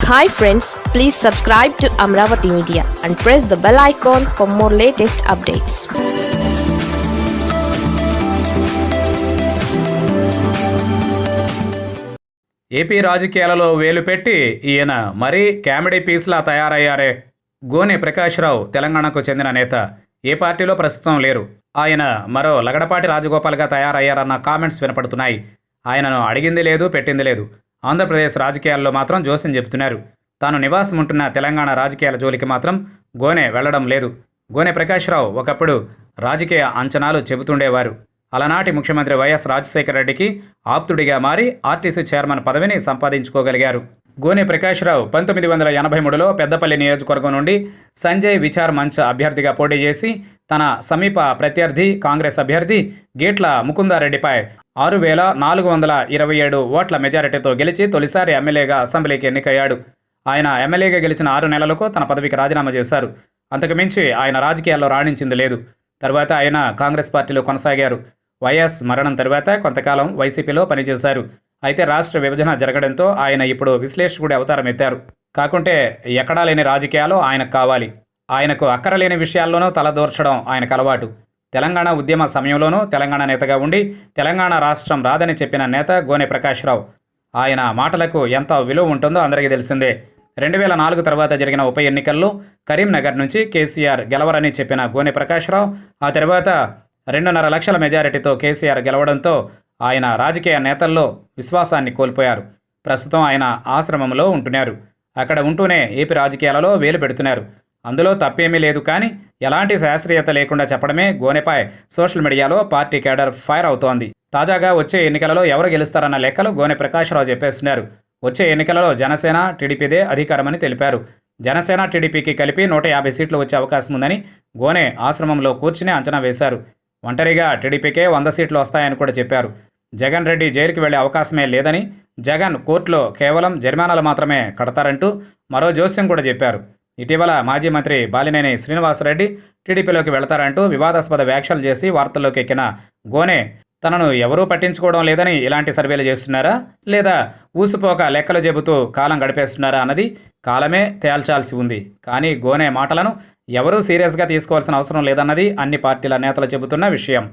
Hi friends please subscribe to Amaravati media and press the bell icon for more latest updates AP రాజకీయాలలో వేలు పెట్టి ఈయన మరీ comedy పీస్లా తయారయ్యారే. గోనె ప్రకాశ్రావు తెలంగాణకు చెందిన నేత. ఏ పార్టీలో ప్రస్తుతం లేరు. ఆయన మరో లగడపాటి రాజగోపాల్గా తయారయ్యారన్న కామెంట్స్ వినపడుతున్నాయి. ఆయనను అడిగింది లేదు పెట్టింది లేదు. ఆంధ్రప్రదేశ్ రాజకీయాల్లో మాత్రం జోస్యం చెబుతున్నారు. తాను నివాసం ఉంటున్న తెలంగాణ రాజకీయాల జోలికి మాత్రం గోనె వెళ్ళడం లేదు. గోనె ప్రకాశ్రావు ఒకప్పుడు రాజకీయ అంచనాలు చెబుతుండేవారు. అలనాటి ముఖ్యమంత్రి వైఎస్ రాజశేఖర రెడ్డికి ఆప్తుడిగా మారి ఆర్టీసీ చైర్మన్ పదవిని సంపాదించుకోగలిగారు. గోనె ప్రకాశ్రావు పంతొమ్మిది వందల ఎనభై మూడులో పెద్దపల్లి నియోజకవర్గం నుండి సంజయ్ విచార్ మంచ్ అభ్యర్థిగా పోటీ చేసి తన సమీప ప్రత్యర్థి కాంగ్రెస్ అభ్యర్థి గేట్ల ముకుందారెడ్డిపై ఆరు వేల నాలుగు వందల ఇరవై ఏడు ఓట్ల మెజారిటీతో గెలిచి తొలిసారి ఎమ్మెల్యేగా అసెంబ్లీకి ఎన్నికయ్యాడు. ఆయన ఎమ్మెల్యేగా గెలిచిన ఆరు నెలలకు తన పదవికి రాజీనామా చేశారు. అంతకుమించి ఆయన రాజకీయాల్లో రాణించింది లేదు. తర్వాత ఆయన కాంగ్రెస్ పార్టీలో కొనసాగారు. వైఎస్ మరణం తర్వాత కొంతకాలం వైసీపీలో పనిచేశారు. అయితే రాష్ట్ర విభజన జరగడంతో ఆయన ఇప్పుడు విశ్లేషకుడి అవతారం ఎత్తారు. కాకుంటే ఎక్కడా లేని రాజకీయాలు ఆయనకు కావాలి. ఆయనకు అక్కరలేని విషయాల్లోనూ తలదూర్చడం ఆయనకు అలవాటు. తెలంగాణ ఉద్యమ సమయంలోనూ తెలంగాణ నేతగా ఉండి తెలంగాణ రాష్ట్రం రాదని చెప్పిన నేత గోనె ప్రకాశ్రావు. ఆయన మాటలకు ఎంత విలువ ఉంటుందో అందరికీ తెలిసిందే. రెండు వేల నాలుగు తర్వాత జరిగిన ఉప ఎన్నికల్లో కరీంనగర్ నుంచి కేసీఆర్ గెలవరని చెప్పిన గోనె ప్రకాశ్రావు ఆ తర్వాత రెండున్నర లక్షల మెజారిటీతో కేసీఆర్ గెలవడంతో ఆయన రాజకీయ నేతల్లో విశ్వాసాన్ని కోల్పోయారు. ప్రస్తుతం ఆయన ఆశ్రమంలో ఉంటున్నారు. అక్కడ ఉంటూనే ఏపీ రాజకీయాలలో వేలు పెడుతున్నారు. అందులో తప్పేమీ లేదు కానీ ఎలాంటి శాస్త్రీయత లేకుండా చెప్పడమే గోనెపై సోషల్ మీడియాలో పార్టీ కేడర్ ఫైర్ అవుతోంది. తాజాగా వచ్చే ఎన్నికలలో ఎవరు గెలుస్తారన్న లెక్కలు గోనె ప్రకాశ్రావు చెప్పేస్తున్నారు. వచ్చే ఎన్నికలలో జనసేన టీడీపీదే అధికారమని తెలిపారు. జనసేన టీడీపీకి కలిపి నూట యాభై సీట్లు వచ్చే అవకాశం ఉందని గోనె ఆశ్రమంలో కూర్చుని అంచనా వేశారు. ఒంటరిగా టీడీపీకే వంద సీట్లు వస్తాయని కూడా చెప్పారు. జగన్ రెడ్డి జైలుకి వెళ్ళే అవకాశమే లేదని జగన్ కోర్టులో కేవలం జరిమానాలు మాత్రమే కడతారంటూ మరో జోస్యం కూడా చెప్పారు. ఇటీవల మాజీ మంత్రి బాలినేని శ్రీనివాసరెడ్డి టీడీపీలోకి వెళతారంటూ వివాదాస్పద వ్యాఖ్యలు చేసి వార్తల్లోకి ఎక్కిన గోనె తనను ఎవరూ పట్టించుకోవడం లేదని ఇలాంటి సర్వేలు చేస్తున్నారా? లేదా ఊసిపోక లెక్కలు చెబుతూ కాలం గడిపేస్తున్నారా అన్నది కాలమే తేల్చాల్సి ఉంది. కానీ గోనె మాటలను ఎవరూ సీరియస్గా తీసుకోవాల్సిన అవసరం లేదన్నది అన్ని పార్టీల నేతలు చెబుతున్న విషయం.